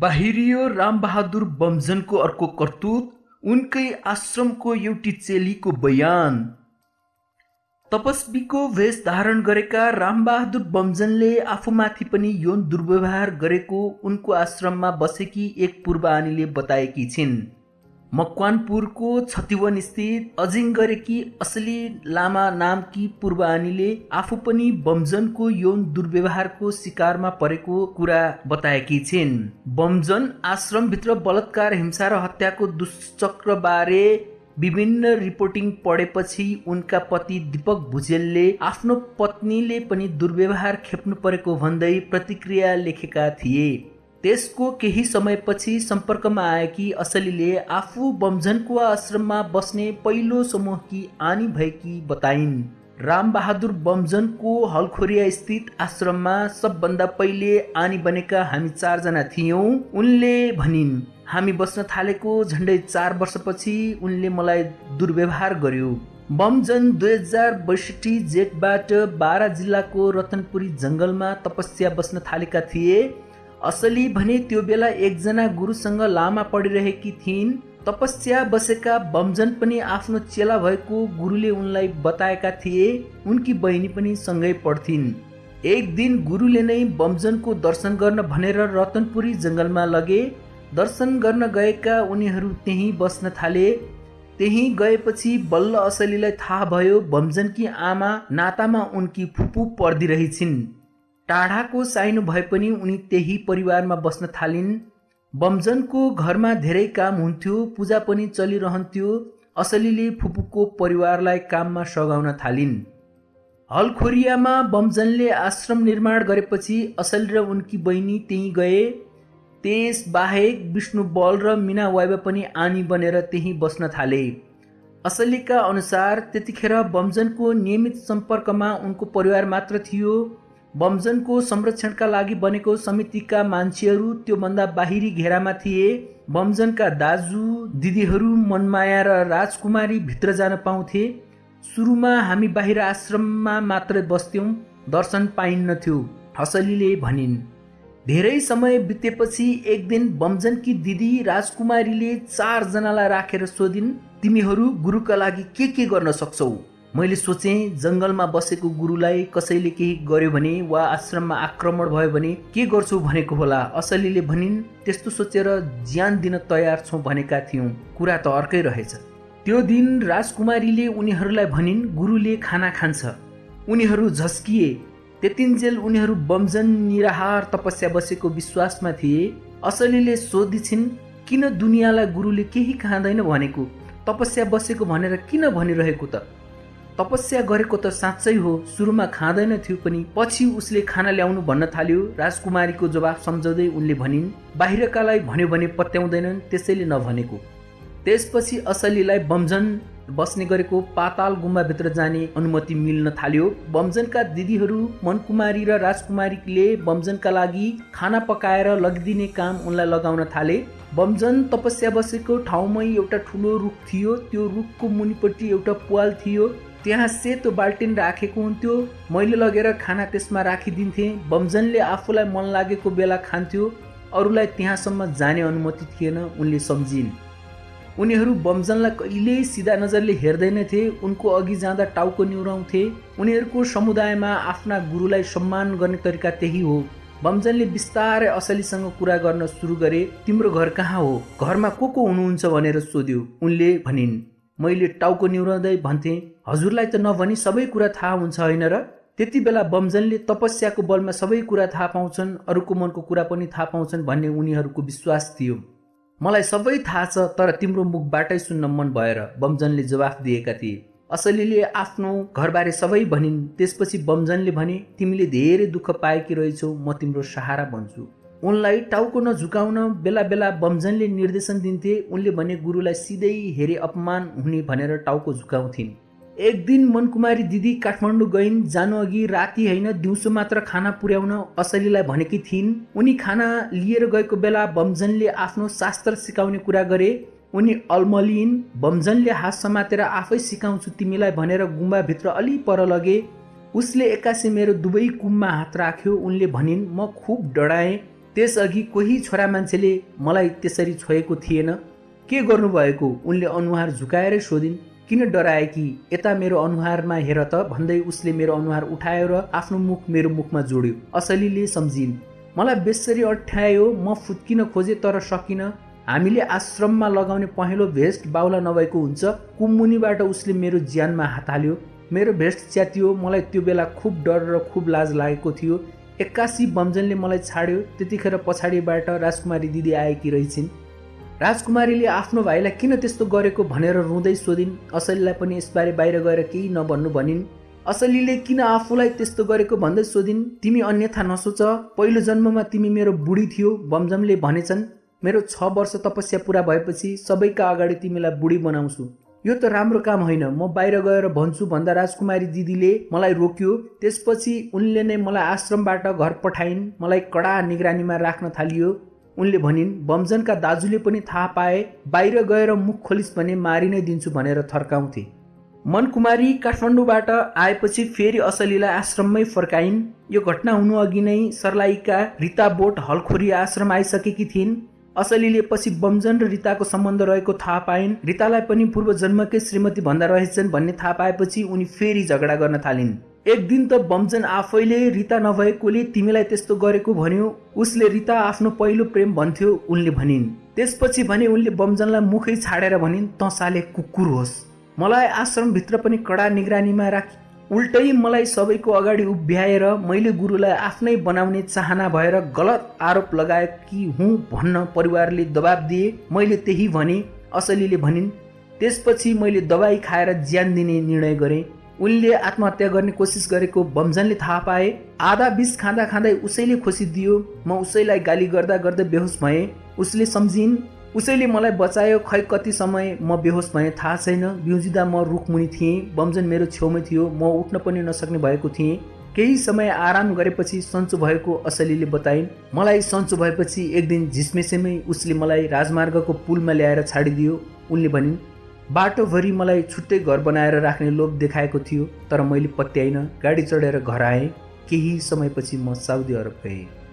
बाहिरियो रामबहादुर बमजनको अर्को कर्तुत उनकै आश्रमको एउटी चेलीको बयान। तपस्वीको वेश धारण गरेका रामबहादुर बमजनले आफूमाथि पनि यौन दुर्व्यवहार गरेको उनको आश्रममा बसेकी एक पूर्वानीले बताएकी छिन्। मकवानपुरको छतिवन स्थित अजिङ्गरेकी असली लामा नामकी पूर्वानीले आफू पनि बमजनको यौन दुर्व्यवहारको शिकारमा परेको कुरा बताएकी छिन्। बमजन आश्रमभित्र बलात्कार हिंसा र हत्याको दुश्चक्रबारे विभिन्न रिपोर्टिङ पढेपछि उनका पति दीपक भुजेलले आफ्नो पत्नीले पनि दुर्व्यवहार खेप्नु परेको भन्दै प्रतिक्रिया लेखेका थिए। त्यसको केही समयपछि सम्पर्कमा आएकी असलीले आफू बमझनको आश्रममा बस्ने पहिलो समूहकी आनी भएकी बताइन्। रामबहादुर बमजनको हलखोरिया स्थित आश्रममा सबभन्दा पहिले आनी बनेका हामी चारजना थियौँ उनले भनिन् हामी बस्न थालेको झन्डै चार वर्षपछि उनले मलाई दुर्व्यवहार गर्यो। बमजन दुई हजार बैसठी जेठबाट बारा जिल्लाको रतनपुरी जङ्गलमा तपस्या बस्न थालेका थिए। असली भने त्यो बेला एकजना गुरुसँग लामा पढिरहेकी थिइन्। तपस्या बसेका बमजन पनि आफ्नो चेला भएको गुरुले उनलाई बताएका थिए। उनकी बहिनी पनि सँगै पढ्थिन्। एक दिन गुरुले नै बमजनको दर्शन गर्न भनेर रतनपुरी जङ्गलमा लगे। दर्शन गर्न गएका उनीहरू त्यहीँ बस्न थाले। त्यहीँ गएपछि बल्ल असलीलाई थाहा भयो बमजनकी आमा नातामा उनकी फुपू पर्दिरहेछिन्। टाढाको साइनो भए पनि उनी त्यही परिवारमा बस्न थालिन्। बमजनको घरमा धेरै काम हुन्थ्यो पूजा पनि चलिरहन्थ्यो असलीले फुपूको परिवारलाई काममा सघाउन थालिन्। हलखोरियामा बमजनले आश्रम निर्माण गरेपछि असल र उनकी बहिनी त्यहीँ गए। त्यस बाहेक विष्णु बल र मिना वाइबा पनि आनी बनेर त्यहीँ बस्न थाले। असलीका अनुसार त्यतिखेर बमजनको नियमित सम्पर्कमा उनको परिवार मात्र थियो। बमजनको संरक्षणका लागि बनेको समितिका मान्छेहरू त्योभन्दा बाहिरी घेरामा थिए। बमजनका दाजु दिदीहरू मनमाया र राजकुमारी भित्र जान पाउँथे। सुरुमा हामी बाहिर आश्रममा मात्रै बस्थ्यौँ दर्शन पाइन्नथ्यो हसलीले भनिन्। धेरै समय बितेपछि एक दिन बमजनकी दिदी राजकुमारीले चारजनालाई राखेर सोधिन् तिमीहरू गुरुका लागि के के गर्न सक्छौ? मैले सोचेँ जङ्गलमा बसेको गुरुलाई कसैले केही गर्यो भने वा आश्रममा आक्रमण भयो भने के गर्छु भनेको होला। असलीले भनिन् त्यस्तो सोचेर ज्यान दिन तयार छौँ भनेका थियौँ। कुरा त अर्कै रहेछ। त्यो दिन राजकुमारीले उनीहरूलाई भनिन् गुरुले खाना खान्छ। उनीहरू झस्किए। त्यतिन्जेल उनीहरू बमजन निराहार तपस्या बसेको विश्वासमा थिए। असलीले सोधिछिन् किन दुनियाँलाई गुरुले केही खाँदैन भनेको? तपस्या बसेको भनेर किन भनिरहेको त? तपस्या गरेको त साँच्चै हो। सुरुमा खाँदैन थियो पनि। पछि उसले खाना ल्याउनु भन्न थाल्यो। राजकुमारीको जवाब सम्झाउँदै उनले भनिन् बाहिरकालाई भन्यो भने पत्याउँदैनन् त्यसैले नभनेको। त्यसपछि असलीलाई बमजन बस्ने गरेको पाताल गुम्बाभित्र जाने अनुमति मिल्न थाल्यो। बमजनका दिदीहरू मनकुमारी र राजकुमारीले बमजनका लागि खाना पकाएर लगिदिने काम उनलाई लगाउन थाले। बमजन तपस्या बसेको ठाउँमै एउटा ठुलो रुख थियो। त्यो रुखको मुनिपट्टि एउटा पुवाल थियो। त्यहाँ सेतो बाल्टिन राखेको हुन्थ्यो। मैले लगेर खाना त्यसमा राखिदिन्थेँ। बमजनले आफूलाई मन लागेको बेला खान्थ्यो। अरूलाई त्यहाँसम्म जाने अनुमति थिएन उनले सम्झिन्। उनीहरू बमजनलाई कहिल्यै सिधा नजरले हेर्दैनथे। उनको अघि जाँदा टाउको निहुराउँथे। उनीहरूको समुदायमा आफ्ना गुरुलाई सम्मान गर्ने तरिका त्यही हो। बमजनले बिस्तारै असलीसँग कुरा गर्न सुरु गरे तिम्रो घर कहाँ हो? घरमा को को हुनुहुन्छ? भनेर सोध्यो। उनले भनिन् मैले टाउको निहुराउँदै भन्थेँ हजुरलाई त नभनी सबै कुरा थाहा हुन्छ होइन र? त्यति बेला बमजनले तपस्याको बलमा सबै कुरा थाहा पाउँछन् अरूको मनको कुरा पनि थाहा पाउँछन् भन्ने उनीहरूको विश्वास थियो। मलाई सबै थाहा छ तर तिम्रो मुखबाटै सुन्न मन भएर बमजनले जवाफ दिएका थिए। असलीले आफ्नो घरबारे सबै भनिन् त्यसपछि बमजनले भने तिमीले धेरै दुःख पाएकी रहेछौ म तिम्रो सहारा भन्छु उनलाई टाउको नझुकाउन बेला बेला बमजनले निर्देशन दिन्थे। उनले भने गुरुलाई सिधै हेरे अपमान हुने भनेर टाउको झुकाउँथिन्। एक दिन मनकुमारी दिदी काठमाडौँ गइन्। जानु अघि राति होइन दिउँसो मात्र खाना पुर्याउन असलीलाई भनेकी थिइन्। उनी खाना लिएर गएको बेला बमजनले आफ्नो शास्त्र सिकाउने कुरा गरे। उनी अल्मलिन् बमजनले हात समातेर आफै सिकाउँछु तिमीलाई भनेर गुम्बाभित्र अलि पर लगे। उसले एक्कासी मेरो दुवै कुममा हात राख्यो। उनले भनिन् म खुब डराएँ त्यसअघि कोही छोरा मान्छेले मलाई त्यसरी छोएको थिएन। के गर्नुभएको? उनले अनुहार झुकाएरै सोधिन् किन डराए कि? यता मेरो अनुहारमा हेर त। भन्दै उसले मेरो अनुहार उठायो र आफ्नो मुख मेरो मुखमा जोड्यो। असलीले सम्झिन् मलाई बेसरी अठ्यायो म फुत्किन खोजेँ तर सकिनँ। हामीले आश्रममा लगाउने पहेँलो भेस्ट बाहुला नभएको हुन्छ। कुमुनिबाट उसले मेरो ज्यानमा हात हाल्यो। मेरो भेस्ट च्यातियो। मलाई त्यो बेला खुब डर र खुब लाज लागेको थियो। एक्कासी बमजनले मलाई छाड्यो त्यतिखेर पछाडिबाट राजकुमारी दिदी आएकी रहेछिन्। राजकुमारीले आफ्नो भाइलाई किन त्यस्तो गरेको भनेर रुँदै सोधिन् असलीलाई पनि यसबारे बाहिर गएर केही नभन्नु भनिन्। असलीले किन आफूलाई त्यस्तो गरेको भन्दै सोधिन् तिमी अन्यथा नसोच पहिलो जन्ममा तिमी मेरो बुढी थियो बमजमले भनेछन्। मेरो छ वर्ष तपस्या पुरा भएपछि सबैका अगाडि तिमीलाई बुढी बनाउँछु। यो त राम्रो काम होइन। म बाहिर गएर भन्छु भन्दा राजकुमारी दिदीले मलाई रोक्यो। त्यसपछि उनले नै मलाई आश्रमबाट घर पठाइन्। मलाई कडा निगरानीमा राख्न थालियो। उनले भनिन् बमजनका दाजुले पनि थाहा पाए। बाहिर गएर मुख खोलिस् भने मारि नै दिन्छु भनेर थर्काउँथे। मनकुमारी काठमाडौँबाट आएपछि फेरि असलीलाई आश्रममै फर्काइन्। यो घटना हुनु अघि नै सर्लाहीका रिता बोट हलखोरी आश्रम आइसकेकी थिइन्। असलीले पछि बमजन र रिताको सम्बन्ध रहेको थाहा पाइन्। रितालाई पनि पूर्व जन्मकै श्रीमती भन्दा रहेछन् भन्ने थाहा पाएपछि उनी फेरि झगडा गर्न थालिन्। एक दिन त बमजन आफैले रिता नभएकोले तिमीलाई त्यस्तो गरेको भन्यो। उसले रिता आफ्नो पहिलो प्रेम भन्थ्यो उनले भनिन्। त्यसपछि भने उनले बमजनलाई मुखै छाडेर भनिन् त साले कुकुर होस्। मलाई आश्रमभित्र पनि कडा निगरानीमा राखी। उल्टै मलाई सबैको अगाडि उभ्याएर मैले गुरुलाई आफ्नै बनाउने चाहना भएर गलत आरोप लगाएकी हुँ भन्न परिवारले दबाब दिए। मैले त्यही भने असलीले भनिन्। त्यसपछि मैले दबाई खाएर ज्यान दिने निर्णय गरेँ। उनले आत्महत्या गर्ने कोसिस गरेको बमजनले थाहा पाए। आधा बिस खाँदा खाँदै उसैले खोसिदियो म उसैलाई गाली गर्दा गर्दै बेहोस भएँ। उसले सम्झिन् उसैले मलाई बचायो खै कति समय म बेहोस भएँ थाहा छैन। बिउजिँदा म रुखमुनि थिएँ। बमजन मेरो छेउमै थियो। म उठ्न पनि नसक्ने भएको थिएँ। केही समय आराम गरेपछि सन्चो भएको असलीले बताइन् मलाई सन्चो भएपछि एक दिन झिसमेसेमै उसले मलाई राजमार्गको पुलमा ल्याएर छाडिदियो। उनले भनिन् बाटोभरि मलाई छुट्टै घर बनाएर राख्ने लोभ देखाएको थियो तर मैले पत्याइनँ। गाडी चढेर घर आएँ। केही समयपछि म साउदी अरब गएँ।